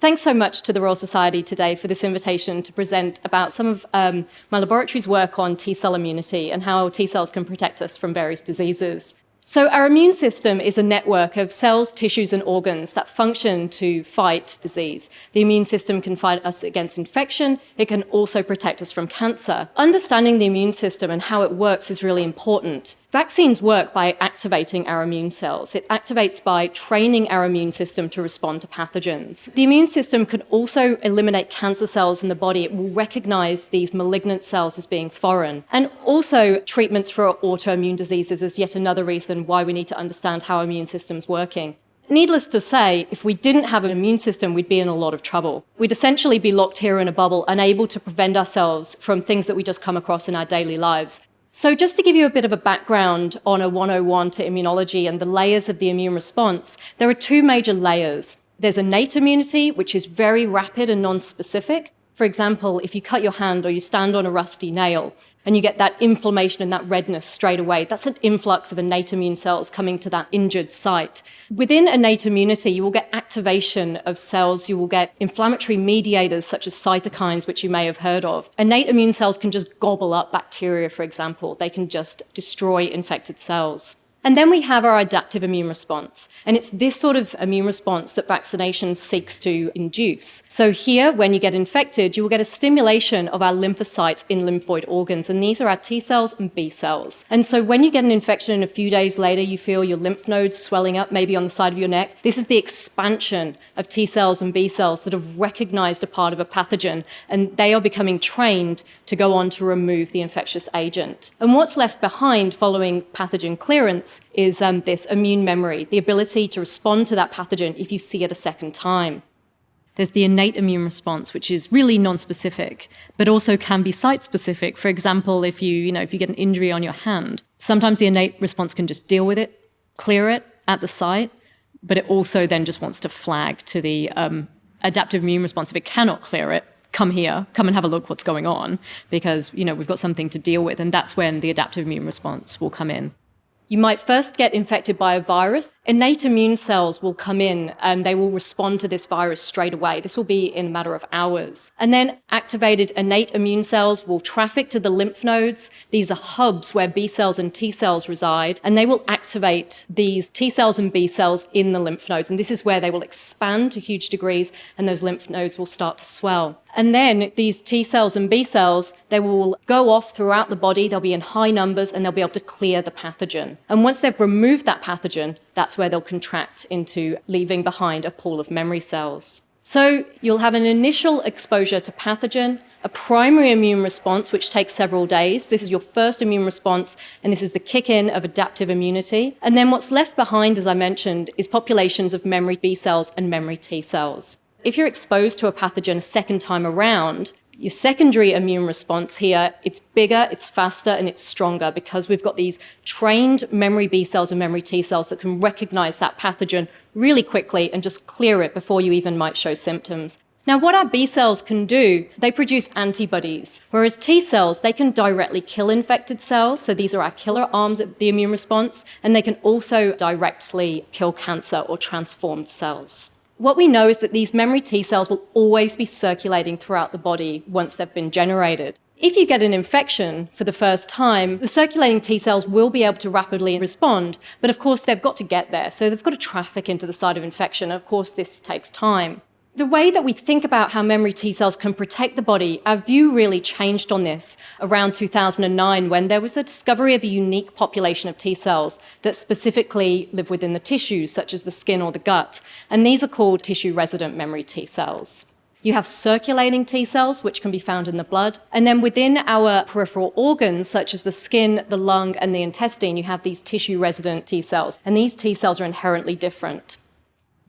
Thanks so much to the Royal Society today for this invitation to present about some of um, my laboratory's work on T-cell immunity and how T-cells can protect us from various diseases. So our immune system is a network of cells, tissues and organs that function to fight disease. The immune system can fight us against infection. It can also protect us from cancer. Understanding the immune system and how it works is really important. Vaccines work by activating our immune cells. It activates by training our immune system to respond to pathogens. The immune system can also eliminate cancer cells in the body. It will recognize these malignant cells as being foreign. And also treatments for autoimmune diseases is yet another reason why we need to understand how immune system's working. Needless to say, if we didn't have an immune system, we'd be in a lot of trouble. We'd essentially be locked here in a bubble, unable to prevent ourselves from things that we just come across in our daily lives. So just to give you a bit of a background on a 101 to immunology and the layers of the immune response, there are two major layers. There's innate immunity, which is very rapid and non-specific. For example, if you cut your hand or you stand on a rusty nail, and you get that inflammation and that redness straight away. That's an influx of innate immune cells coming to that injured site. Within innate immunity, you will get activation of cells, you will get inflammatory mediators such as cytokines, which you may have heard of. Innate immune cells can just gobble up bacteria, for example. They can just destroy infected cells. And then we have our adaptive immune response. And it's this sort of immune response that vaccination seeks to induce. So here, when you get infected, you will get a stimulation of our lymphocytes in lymphoid organs. And these are our T cells and B cells. And so when you get an infection and a few days later, you feel your lymph nodes swelling up, maybe on the side of your neck, this is the expansion of T cells and B cells that have recognized a part of a pathogen. And they are becoming trained to go on to remove the infectious agent. And what's left behind following pathogen clearance is um, this immune memory, the ability to respond to that pathogen if you see it a second time. There's the innate immune response, which is really non-specific, but also can be site-specific. For example, if you, you know, if you get an injury on your hand, sometimes the innate response can just deal with it, clear it at the site, but it also then just wants to flag to the um, adaptive immune response. If it cannot clear it, come here, come and have a look what's going on, because you know we've got something to deal with, and that's when the adaptive immune response will come in. You might first get infected by a virus. Innate immune cells will come in and they will respond to this virus straight away. This will be in a matter of hours. And then activated innate immune cells will traffic to the lymph nodes. These are hubs where B cells and T cells reside, and they will activate these T cells and B cells in the lymph nodes. And this is where they will expand to huge degrees and those lymph nodes will start to swell. And then these T cells and B cells, they will go off throughout the body, they'll be in high numbers and they'll be able to clear the pathogen. And once they've removed that pathogen, that's where they'll contract into leaving behind a pool of memory cells. So you'll have an initial exposure to pathogen, a primary immune response, which takes several days. This is your first immune response, and this is the kick-in of adaptive immunity. And then what's left behind, as I mentioned, is populations of memory B cells and memory T cells. If you're exposed to a pathogen a second time around, your secondary immune response here, it's bigger, it's faster, and it's stronger because we've got these trained memory B cells and memory T cells that can recognize that pathogen really quickly and just clear it before you even might show symptoms. Now, what our B cells can do, they produce antibodies, whereas T cells, they can directly kill infected cells. So these are our killer arms of the immune response, and they can also directly kill cancer or transformed cells. What we know is that these memory T cells will always be circulating throughout the body once they've been generated. If you get an infection for the first time, the circulating T cells will be able to rapidly respond, but of course they've got to get there, so they've got to traffic into the site of infection. Of course, this takes time. The way that we think about how memory T cells can protect the body, our view really changed on this around 2009 when there was a discovery of a unique population of T cells that specifically live within the tissues, such as the skin or the gut. And these are called tissue-resident memory T cells. You have circulating T cells, which can be found in the blood. And then within our peripheral organs, such as the skin, the lung, and the intestine, you have these tissue-resident T cells. And these T cells are inherently different.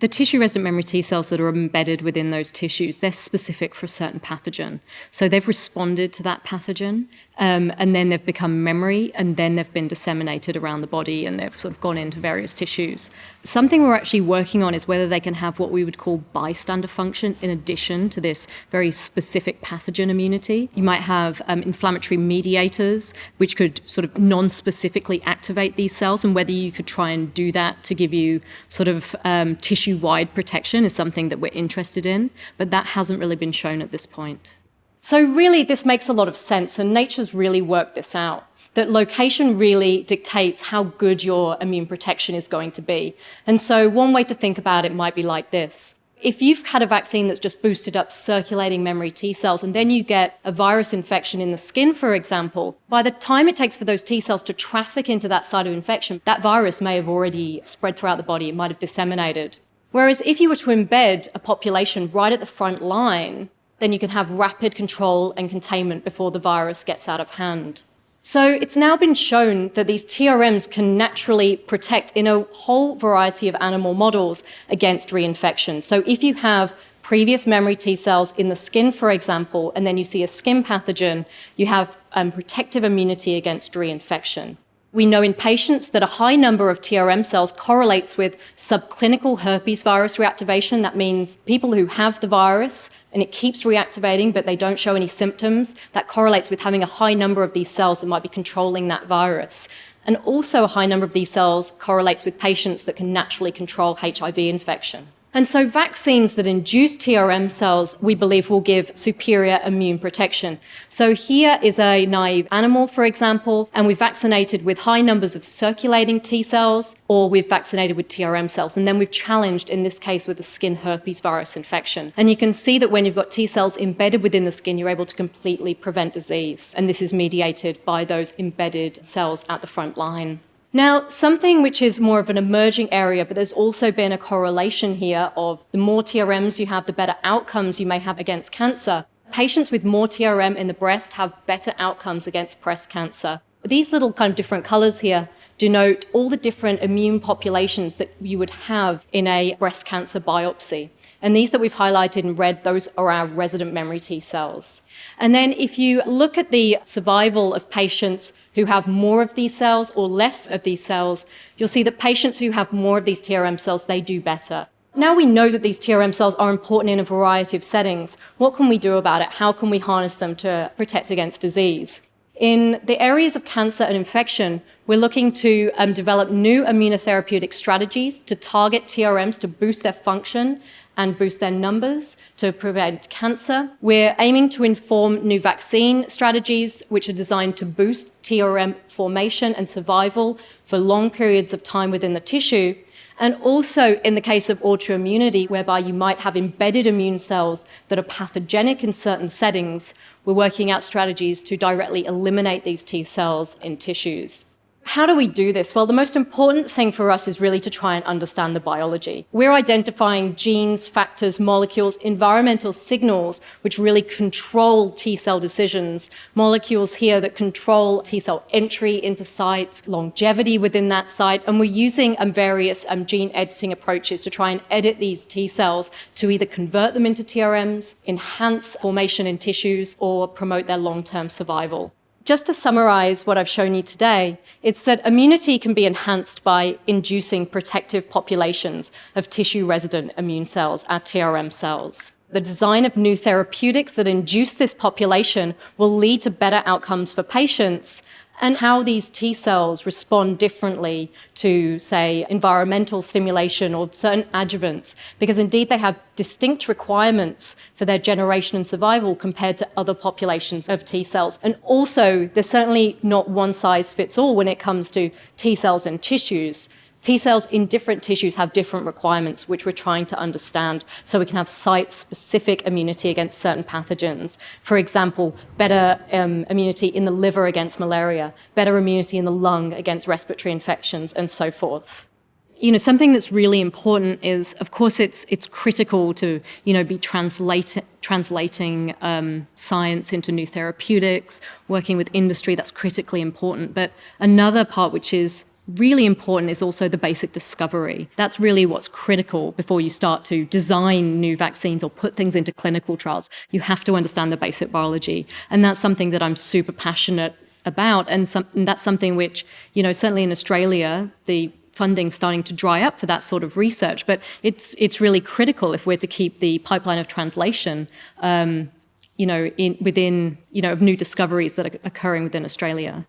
The tissue-resident memory T cells that are embedded within those tissues, they're specific for a certain pathogen. So they've responded to that pathogen, um, and then they've become memory, and then they've been disseminated around the body, and they've sort of gone into various tissues. Something we're actually working on is whether they can have what we would call bystander function in addition to this very specific pathogen immunity. You might have um, inflammatory mediators, which could sort of non-specifically activate these cells, and whether you could try and do that to give you sort of um, tissue tissue-wide protection is something that we're interested in, but that hasn't really been shown at this point. So really, this makes a lot of sense, and nature's really worked this out that location really dictates how good your immune protection is going to be. And so one way to think about it might be like this. If you've had a vaccine that's just boosted up circulating memory T cells and then you get a virus infection in the skin, for example, by the time it takes for those T cells to traffic into that site of infection, that virus may have already spread throughout the body, it might have disseminated. Whereas if you were to embed a population right at the front line, then you can have rapid control and containment before the virus gets out of hand. So it's now been shown that these TRMs can naturally protect in a whole variety of animal models against reinfection. So if you have previous memory T cells in the skin, for example, and then you see a skin pathogen, you have um, protective immunity against reinfection. We know in patients that a high number of TRM cells correlates with subclinical herpes virus reactivation. That means people who have the virus and it keeps reactivating, but they don't show any symptoms. That correlates with having a high number of these cells that might be controlling that virus. And also a high number of these cells correlates with patients that can naturally control HIV infection. And so vaccines that induce TRM cells, we believe will give superior immune protection. So here is a naive animal, for example, and we've vaccinated with high numbers of circulating T cells, or we've vaccinated with TRM cells. And then we've challenged, in this case, with a skin herpes virus infection. And you can see that when you've got T cells embedded within the skin, you're able to completely prevent disease. And this is mediated by those embedded cells at the front line. Now, something which is more of an emerging area, but there's also been a correlation here of the more TRMs you have, the better outcomes you may have against cancer. Patients with more TRM in the breast have better outcomes against breast cancer. These little kind of different colors here denote all the different immune populations that you would have in a breast cancer biopsy. And these that we've highlighted in red, those are our resident memory T cells. And then if you look at the survival of patients who have more of these cells or less of these cells, you'll see that patients who have more of these TRM cells, they do better. Now we know that these TRM cells are important in a variety of settings. What can we do about it? How can we harness them to protect against disease? In the areas of cancer and infection, we're looking to um, develop new immunotherapeutic strategies to target TRMs to boost their function and boost their numbers to prevent cancer. We're aiming to inform new vaccine strategies which are designed to boost TRM formation and survival for long periods of time within the tissue and also in the case of autoimmunity, whereby you might have embedded immune cells that are pathogenic in certain settings, we're working out strategies to directly eliminate these T cells in tissues. How do we do this? Well, the most important thing for us is really to try and understand the biology. We're identifying genes, factors, molecules, environmental signals, which really control T cell decisions. Molecules here that control T cell entry into sites, longevity within that site, and we're using um, various um, gene editing approaches to try and edit these T cells to either convert them into TRMs, enhance formation in tissues, or promote their long-term survival. Just to summarize what I've shown you today, it's that immunity can be enhanced by inducing protective populations of tissue-resident immune cells, our TRM cells. The design of new therapeutics that induce this population will lead to better outcomes for patients and how these T cells respond differently to, say, environmental stimulation or certain adjuvants, because indeed they have distinct requirements for their generation and survival compared to other populations of T cells. And also, there's certainly not one size fits all when it comes to T cells and tissues. T cells in different tissues have different requirements, which we're trying to understand so we can have site-specific immunity against certain pathogens. For example, better um, immunity in the liver against malaria, better immunity in the lung against respiratory infections, and so forth you know, something that's really important is, of course, it's it's critical to you know be translate, translating um, science into new therapeutics, working with industry. That's critically important. But another part, which is really important is also the basic discovery. That's really what's critical before you start to design new vaccines or put things into clinical trials. You have to understand the basic biology. And that's something that I'm super passionate about. And, some, and that's something which, you know, certainly in Australia, the funding starting to dry up for that sort of research. But it's, it's really critical if we're to keep the pipeline of translation um, you know, in, within, you know, of new discoveries that are occurring within Australia.